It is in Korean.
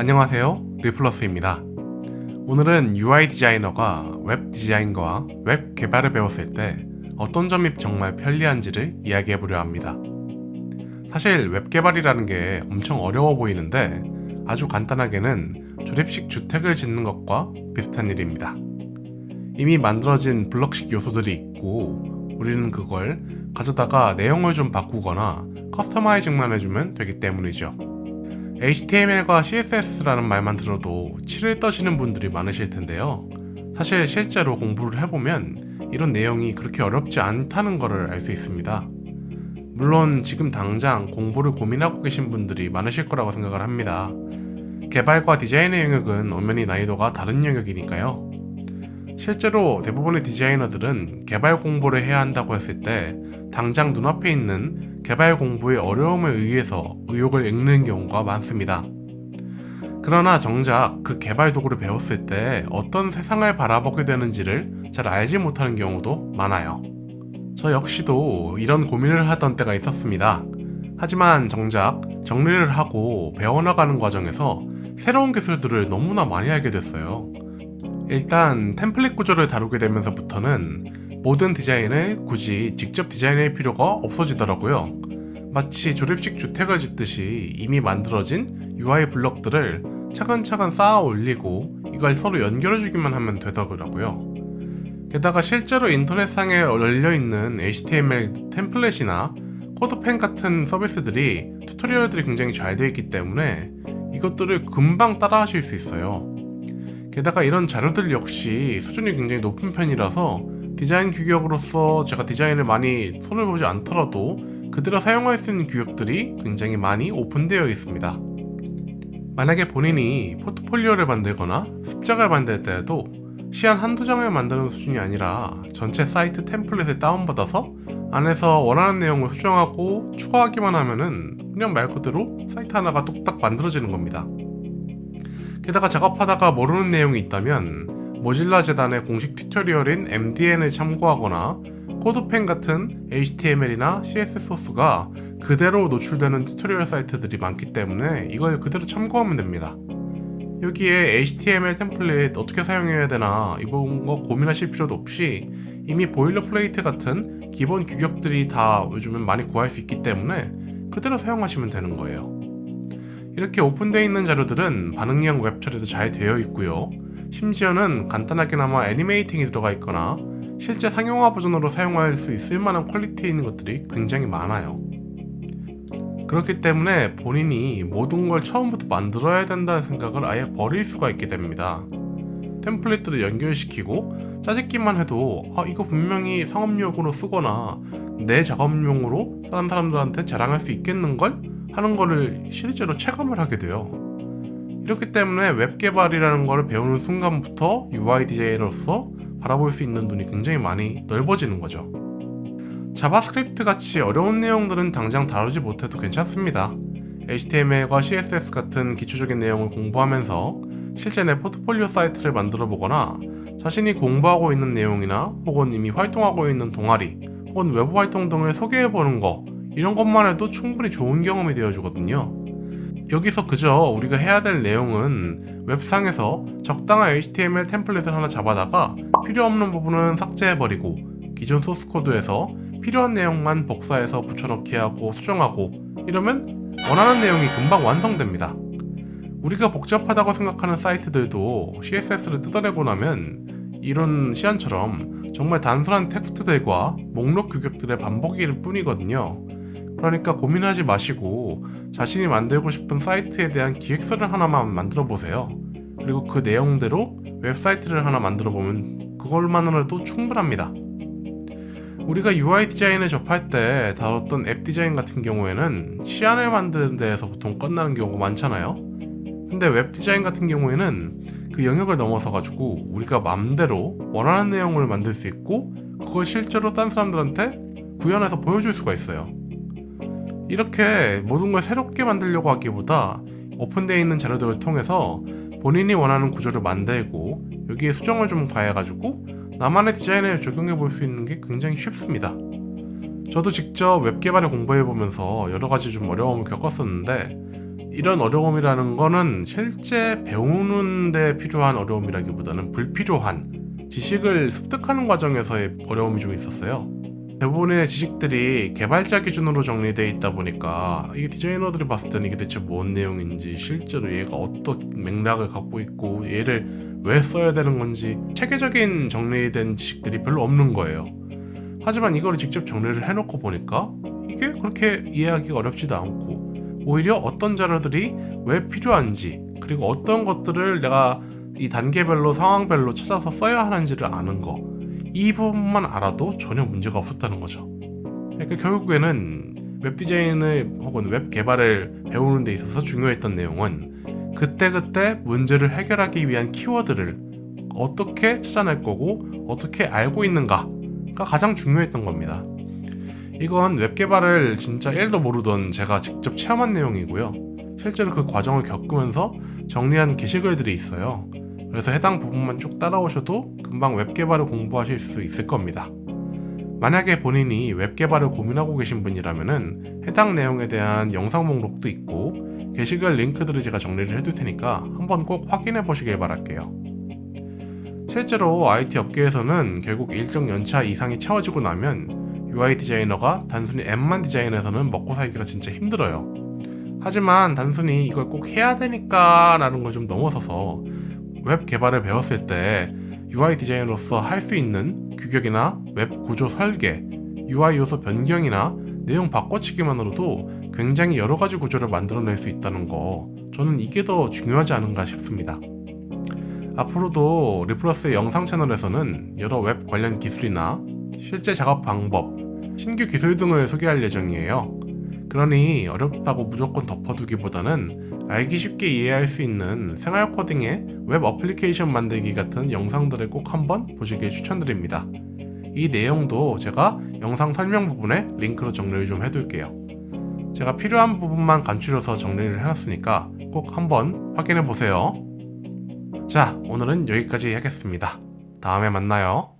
안녕하세요. 리플러스입니다. 오늘은 UI 디자이너가 웹 디자인과 웹 개발을 배웠을 때 어떤 점이 정말 편리한지를 이야기해 보려 합니다. 사실 웹 개발이라는 게 엄청 어려워 보이는데 아주 간단하게는 조립식 주택을 짓는 것과 비슷한 일입니다. 이미 만들어진 블럭식 요소들이 있고 우리는 그걸 가져다가 내용을 좀 바꾸거나 커스터마이징만 해주면 되기 때문이죠 HTML과 CSS라는 말만 들어도 치를 떠시는 분들이 많으실 텐데요. 사실 실제로 공부를 해보면 이런 내용이 그렇게 어렵지 않다는 것을 알 수 있습니다. 물론 지금 당장 공부를 고민하고 계신 분들이 많으실 거라고 생각을 합니다. 개발과 디자인의 영역은 엄연히 난이도가 다른 영역이니까요 실제로 대부분의 디자이너들은 개발 공부를 해야 한다고 했을 때 당장 눈앞에 있는 개발 공부의 어려움에 의해서 의욕을 잃는 경우가 많습니다. 그러나 정작 그 개발 도구를 배웠을 때 어떤 세상을 바라보게 되는지를 잘 알지 못하는 경우도 많아요. 저 역시도 이런 고민을 하던 때가 있었습니다. 하지만 정작 정리를 하고 배워나가는 과정에서 새로운 기술들을 너무나 많이 알게 됐어요. 일단 템플릿 구조를 다루게 되면서부터는 모든 디자인을 굳이 직접 디자인할 필요가 없어지더라고요. 마치 조립식 주택을 짓듯이 이미 만들어진 UI 블럭들을 차근차근 쌓아 올리고 이걸 서로 연결해주기만 하면 되더라고요. 게다가 실제로 인터넷상에 열려있는 HTML 템플릿이나 코드펜 같은 서비스들이 튜토리얼들이 굉장히 잘 되어 있기 때문에 이것들을 금방 따라 하실 수 있어요. 게다가 이런 자료들 역시 수준이 굉장히 높은 편이라서 디자인 규격으로서 제가 디자인을 많이 손을 보지 않더라도 그대로 사용할 수 있는 규격들이 굉장히 많이 오픈되어 있습니다. 만약에 본인이 포트폴리오를 만들거나 습작을 만들 때에도 시안 한두 장을 만드는 수준이 아니라 전체 사이트 템플릿을 다운받아서 안에서 원하는 내용을 수정하고 추가하기만 하면은 그냥 말 그대로 사이트 하나가 뚝딱 만들어지는 겁니다. 게다가 작업하다가 모르는 내용이 있다면 Mozilla 재단의 공식 튜토리얼인 MDN을 참고하거나 CodePen 같은 HTML이나 CSS 소스가 그대로 노출되는 튜토리얼 사이트들이 많기 때문에 이걸 그대로 참고하면 됩니다. 여기에 HTML 템플릿 어떻게 사용해야 되나 이런 거 고민하실 필요도 없이 이미 boilerplate 같은 기본 규격들이 다 요즘은 많이 구할 수 있기 때문에 그대로 사용하시면 되는 거예요. 이렇게 오픈되어 있는 자료들은 반응형 웹 처리도 잘 되어 있고요. 심지어는 간단하게나마 animating이 들어가 있거나 실제 상용화 버전으로 사용할 수 있을 만한 퀄리티 있는 것들이 굉장히 많아요. 그렇기 때문에 본인이 모든 걸 처음부터 만들어야 된다는 생각을 아예 버릴 수가 있게 됩니다. 템플릿들을 연결시키고 짜집기만 해도 아 이거 분명히 상업용으로 쓰거나 내 작업용으로 다른 사람들한테 자랑할 수 있겠는걸? 하는 거를 실제로 체감을 하게 돼요. 이렇기 때문에 웹 개발이라는 것을 배우는 순간부터 UI 디자이너로서 바라볼 수 있는 눈이 굉장히 많이 넓어지는 거죠. 자바스크립트 같이 어려운 내용들은 당장 다루지 못해도 괜찮습니다. HTML과 CSS 같은 기초적인 내용을 공부하면서 실제 내 포트폴리오 사이트를 만들어 보거나 자신이 공부하고 있는 내용이나 혹은 이미 활동하고 있는 동아리 혹은 외부 활동 등을 소개해 보는 거 이런 것만 해도 충분히 좋은 경험이 되어주거든요. 여기서 그저 우리가 해야 될 내용은 웹상에서 적당한 HTML 템플릿을 하나 잡아다가 필요 없는 부분은 삭제해버리고 기존 소스코드에서 필요한 내용만 복사해서 붙여넣기 하고 수정하고 이러면 원하는 내용이 금방 완성됩니다. 우리가 복잡하다고 생각하는 사이트들도 CSS를 뜯어내고 나면 이런 시안처럼 정말 단순한 텍스트들과 목록 규격들의 반복일 뿐이거든요 그러니까 고민하지 마시고 자신이 만들고 싶은 사이트에 대한 기획서를 하나만 만들어 보세요. 그리고 그 내용대로 웹사이트를 하나 만들어 보면 그걸만으로도 충분합니다. 우리가 UI 디자인을 접할 때 다뤘던 앱 디자인 같은 경우에는 시안을 만드는 데에서 보통 끝나는 경우가 많잖아요. 근데 웹 디자인 같은 경우에는 그 영역을 넘어서 가지고 우리가 맘대로 원하는 내용을 만들 수 있고 그걸 실제로 딴 사람들한테 구현해서 보여줄 수가 있어요 이렇게 모든 걸 새롭게 만들려고 하기보다 오픈되어 있는 자료들을 통해서 본인이 원하는 구조를 만들고 여기에 수정을 좀 가해가지고 나만의 디자인을 적용해 볼 수 있는 게 굉장히 쉽습니다 저도 직접 웹 개발을 공부해 보면서 여러 가지 좀 어려움을 겪었었는데 이런 어려움이라는 거는 실제 배우는 데 필요한 어려움이라기보다는 불필요한 지식을 습득하는 과정에서의 어려움이 좀 있었어요. 대부분의 지식들이 개발자 기준으로 정리되어 있다 보니까 이게 디자이너들이 봤을 때는 이게 대체 뭔 내용인지 실제로 얘가 어떤 맥락을 갖고 있고 얘를 왜 써야 되는 건지 체계적인 정리된 지식들이 별로 없는 거예요. 하지만 이거를 직접 정리를 해놓고 보니까 이게 그렇게 이해하기가 어렵지도 않고 오히려 어떤 자료들이 왜 필요한지 그리고 어떤 것들을 내가 이 단계별로 상황별로 찾아서 써야 하는지를 아는 거 이 부분만 알아도 전혀 문제가 없었다는 거죠. 그러니까 결국에는 웹 디자인을 혹은 웹 개발을 배우는 데 있어서 중요했던 내용은 그때그때 문제를 해결하기 위한 키워드를 어떻게 찾아낼 거고 어떻게 알고 있는가가 가장 중요했던 겁니다. 이건 웹 개발을 진짜 1도 모르던 제가 직접 체험한 내용이고요. 실제로 그 과정을 겪으면서 정리한 게시글들이 있어요. 그래서 해당 부분만 쭉 따라오셔도 금방 웹 개발을 공부하실 수 있을 겁니다. 만약에 본인이 웹 개발을 고민하고 계신 분이라면은 해당 내용에 대한 영상 목록도 있고 게시글 링크들을 제가 정리를 해둘 테니까 한번 꼭 확인해 보시길 바랄게요. 실제로 IT 업계에서는 결국 일정 연차 이상이 채워지고 나면 UI 디자이너가 단순히 앱만 디자인해서는 먹고 살기가 진짜 힘들어요. 하지만 단순히 이걸 꼭 해야 되니까 라는 걸 좀 넘어서서 웹 개발을 배웠을 때 UI 디자이너로서 할 수 있는 규격이나 웹 구조 설계, UI 요소 변경이나 내용 바꿔치기만으로도 굉장히 여러 가지 구조를 만들어낼 수 있다는 거 저는 이게 더 중요하지 않은가 싶습니다. 앞으로도 리플러스의 영상 채널에서는 여러 웹 관련 기술이나 실제 작업 방법, 신규 기술 등을 소개할 예정이에요. 그러니 어렵다고 무조건 덮어두기보다는 알기 쉽게 이해할 수 있는 생활 코딩의 웹 어플리케이션 만들기 같은 영상들을 꼭 한번 보시길 추천드립니다. 이 내용도 제가 영상 설명 부분에 링크로 정리를 좀 해둘게요. 제가 필요한 부분만 간추려서 정리를 해놨으니까 꼭 한번 확인해 보세요. 자, 오늘은 여기까지 하겠습니다. 다음에 만나요.